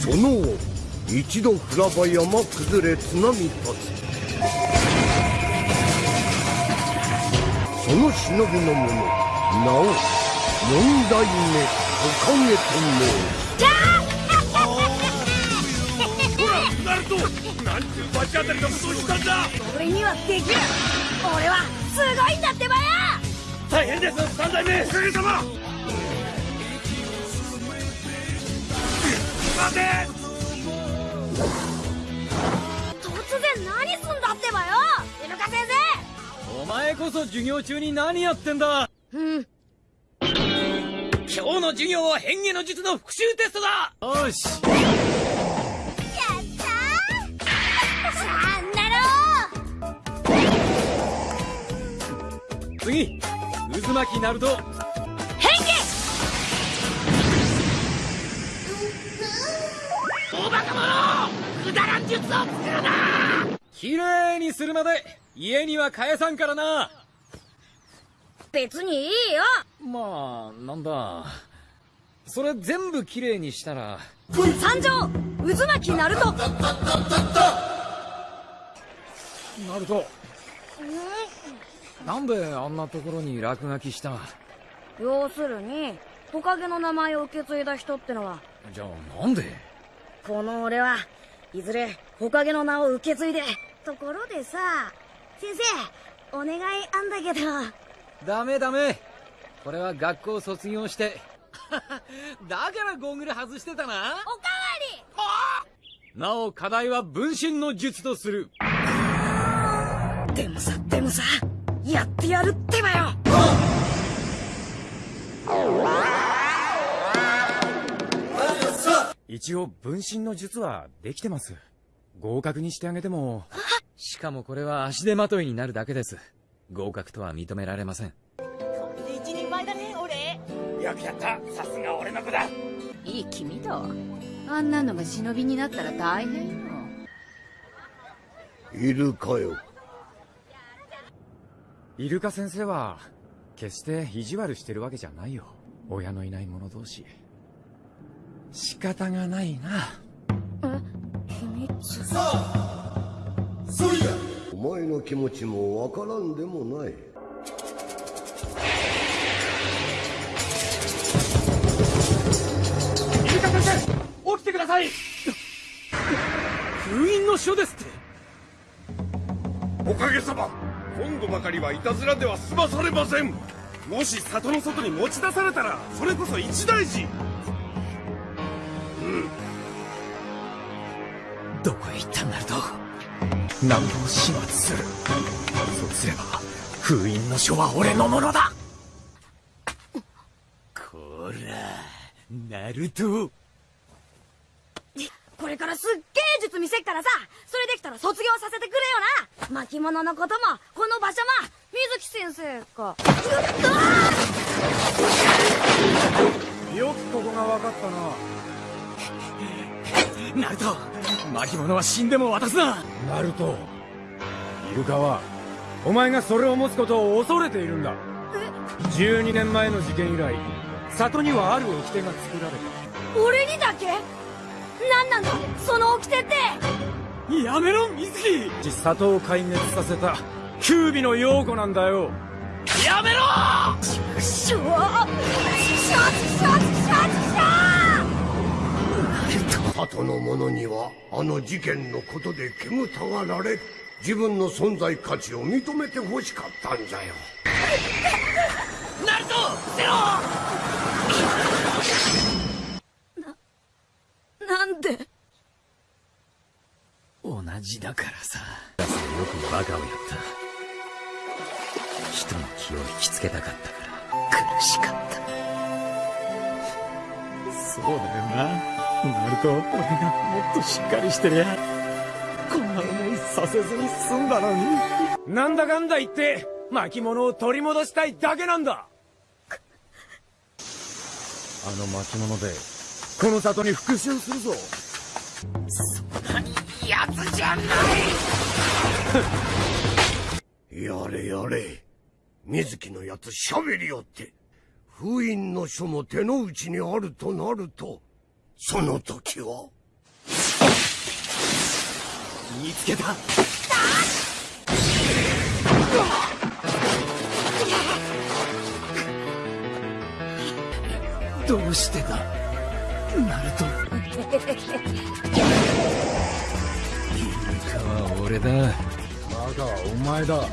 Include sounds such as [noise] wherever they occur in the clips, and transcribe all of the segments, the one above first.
その後一度降らば山崩れ津波立つその忍びの者名を四代目おかげと申すなんて罰当たりのことをしたんだ。俺にはできる。俺はすごいんだってばよ大変です三代目。おかげさま待て突然何すんだってばよイルカ先生。お前こそ授業中に何やってんだ。う。ん今日の授業は変化の術の復習テストだ。よし。やったー。さあなろう次渦巻きナルト術を作るな！綺麗にするまで家には返さんからな。別にいいよ。まあなんだ。それ全部綺麗にしたら。参上！渦巻きナルトナルトなんであんなところに落書きした？要するにトカゲの名前を受け継いだ人ってのは。じゃあなんで？この俺はいずれトカゲの名を受け継いで。ところでさ先生お願いあんだけど。ダメダメ。これは学校卒業して。[laughs] だからゴーグル外してたな。おかわり。なお課題は分身の術とする。でもさでもさやってやるってばよ一応分身の術はできてます。合格にしてあげても。しかもこれは足手まといになるだけです。合格とは認められません。これで一人前だね俺。よくやった。さすが俺の子だ。いい君だわあんなのが忍びになったら大変よ。いるかよ。イルカ先生は決して意地悪してるわけじゃないよ。親のいない者同士仕方がないな。え秘密お前の気持ちもわからんでもない。イルカ先生起きてください。封印の書ですって。おかげさま。今度ばかりはいたずらでは済まされません。もし里の外に持ち出されたらそれこそ一大事どこへ行ったんなると南部を始末する？そうすれば封印の書は俺のものだ。こらナルト。これからすっげえ術見せっからさ。それできたら卒業させてくれよな。巻物のこともこの場所も水木先生か。よくここが分かったなナルト巻物は死んでも渡すな。ナルトイルカはお前がそれを持つことを恐れているんだ。12年前の事件以来里にはある掟が作られた。俺にだけ？何なんだ？その掟って？やめろ水木里を壊滅させたキュービの陽子なんだよ。やめろ！しょしょしょしょしょ里の者にはあの事件のことで煙たがられ自分の存在価値を認めてほしかったんじゃよ。ナルトゼロ！なんで？同じだからさ。よくバカをやった。人の気を引きつけたかったから。苦しかったそうだよな。ナルト俺がもっとしっかりしてりゃこんな思いさせずに済んだのに。なんだかんだ言って巻物を取り戻したいだけなんだ。あの巻物でこの里に復讐するぞ。そんなにやつじゃない。[laughs] やれやれ。水木のやつ喋りよって。封印の書も手の内にあるとなるとその時は？見つけた。どうしてだ？ナルトイルカは俺だ。バカはお前だ。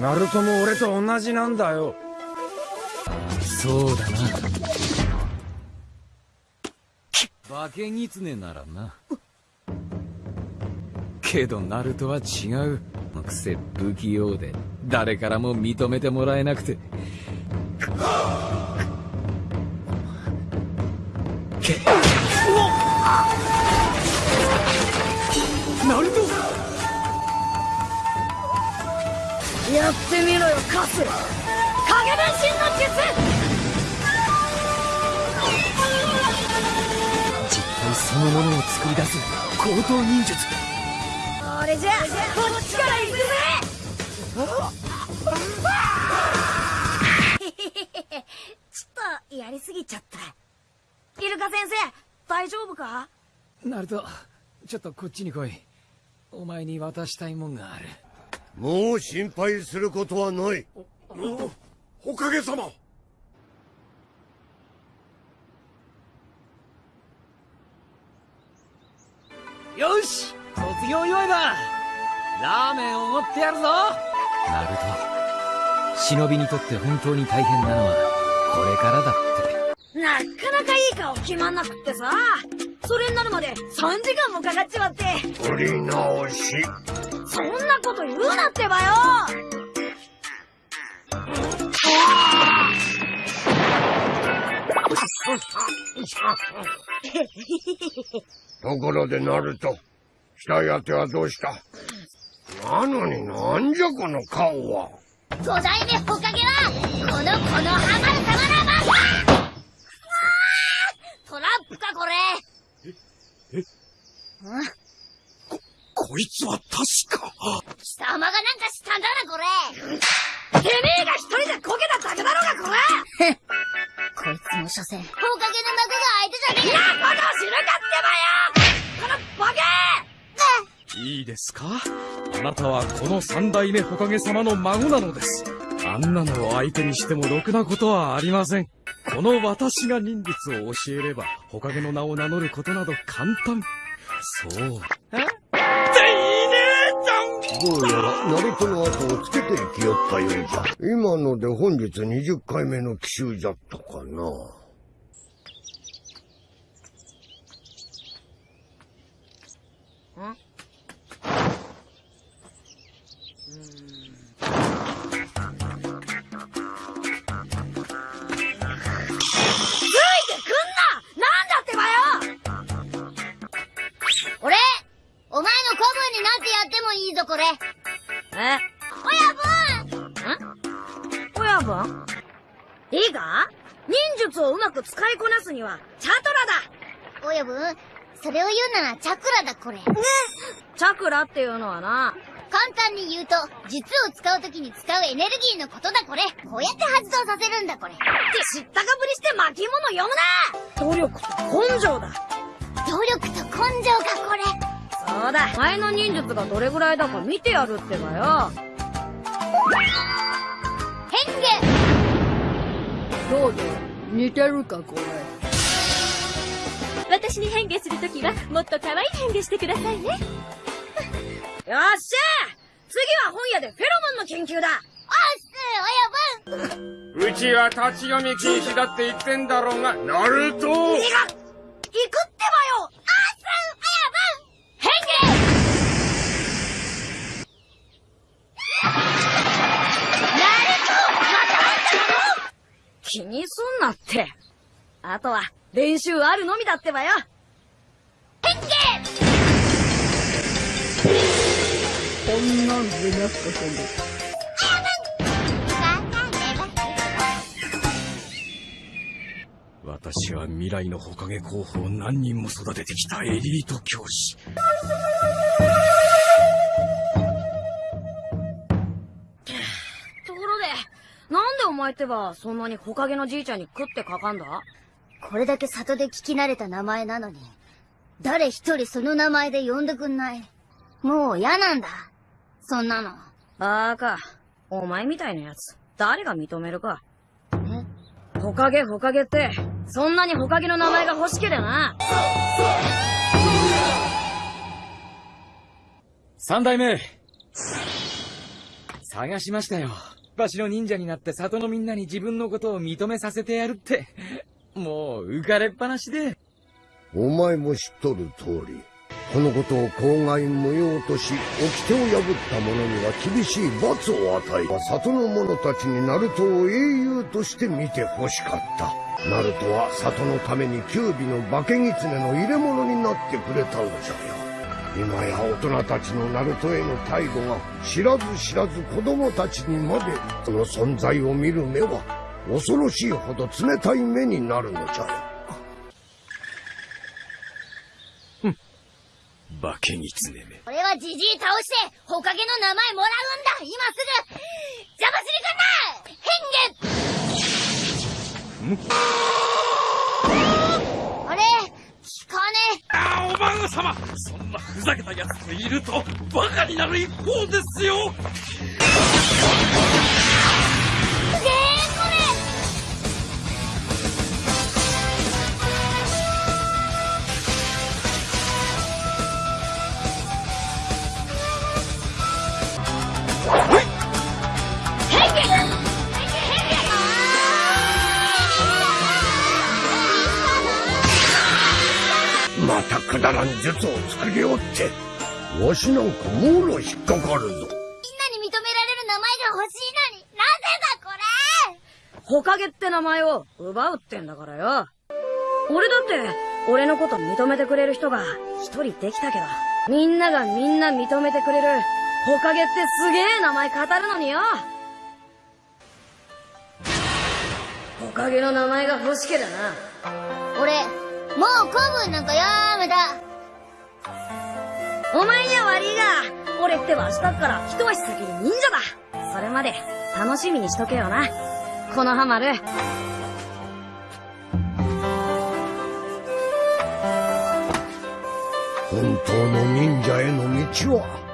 ナルトも俺と同じなんだよそうだな。化け狐ならな。けどナルトは違う。くせ不器用で。誰からも認めてもらえなくて。けナルト！やってみろよカス。影分身の術そのものを作り出す高等忍術。これじゃこっちから行くぜ。ちょっとやりすぎちゃった。イルカ先生大丈夫か？ナルトちょっとこっちに来い。お前に渡したいもんがある。もう心配することはない。おかげさまよし卒業祝いだ。ラーメンおごってやるぞ。ナルト忍びにとって本当に大変なのはこれからだって。なかなかいい顔決まんなくってさ。それになるまで3時間もかかっちまって。振り直し。そんなこと言うなってばよ [laughs] ところでナルト額当てはどうした？なのになんじゃこの顔は？五代目ホカゲはこのこのハマる様のまんまトラップかこれ。こいつは確か？貴様がなんかしたんだなこれ。[laughs] てめえが一人でこけただけだろうがこれ [laughs] こいつも所詮。ホカゲの幕が開いてじゃねえ。なことを知るかってばよこのボケいいですか？あなたはこの三代目ホカゲ様の孫なのです。あんなのを相手にしてもろくなことはありません。この私が忍術を教えればホカゲの名を名乗ることなど簡単。そうどうやらナルトの後をつけていきよったようじゃ。今ので本日20回目の奇襲じゃったかな。これ。え？親分。親分？いいか？忍術をうまく使いこなすにはチャトラだ。親分それを言うならチャクラだこれ。チャクラっていうのはな簡単に言うと術を使う時に使うエネルギーのことだこれ。こうやって発動させるんだこれ。って知ったかぶりして巻物読むな。努力と根性だ。努力と根性かこれそうだ。前の忍術がどれぐらいだか見てやるってばよ。変化。どうぞ。似てるかこれ。私に変化するときはもっと可愛い変化してくださいね。[laughs] よっしゃ次は本屋でフェロモンの研究だ。おっす親分うちは立ち読み禁止だって言ってんだろうがナルト。行く気にすんなって。あとは練習あるのみだってばよ。変化こんなんでなくて私は未来のホカゲ候補を何人も育ててきたエリート教師。なんでお前ってばそんなにホカゲのじいちゃんに食ってかかんだ？これだけ里で聞き慣れた名前なのに誰一人その名前で呼んでくんないもう嫌なんだ。そんなの。バーカ。お前みたいなやつ、誰が認めるか。ほかげほかげって、そんなにほかげの名前が欲しけりゃな。三代目探しましたよ。わしの忍者になって里のみんなに自分のことを認めさせてやるって。[laughs] もう浮かれっぱなしで。お前も知っとる通り、このことを口外無用とし、掟を破った者には厳しい罰を与え、里の者たちにナルトを英雄として見て欲しかった。ナルトは里のために九尾の化け狐の入れ物になってくれたのじゃよ。今や大人たちのナルトへの態度が知らず知らず子供たちにまでその存在を見る目は恐ろしいほど冷たい目になるのじゃよ。ふん化け狐め。俺はジジイ倒して、ほかげの名前もらうんだ今すぐ邪魔するかな変幻ん化あれ聞かねあ、お孫様そんなふざけたやつといると、バカになる一方ですよ。術を作りおって、わしなんかもろ引っかかるぞ。みんなに認められる名前が欲しいのに、なぜだこれ？ほかげって名前を奪うってんだからよ。俺だって、俺のこと認めてくれる人が一人できたけど、みんながみんな認めてくれる、ほかげってすげえ名前語るのによ。ほかげの名前が欲しけりゃな。俺、もう古文なんかやめた。お前には悪いが、俺っては明日から一足先に忍者だ。それまで楽しみにしとけよな。このハマる。本当の忍者への道は、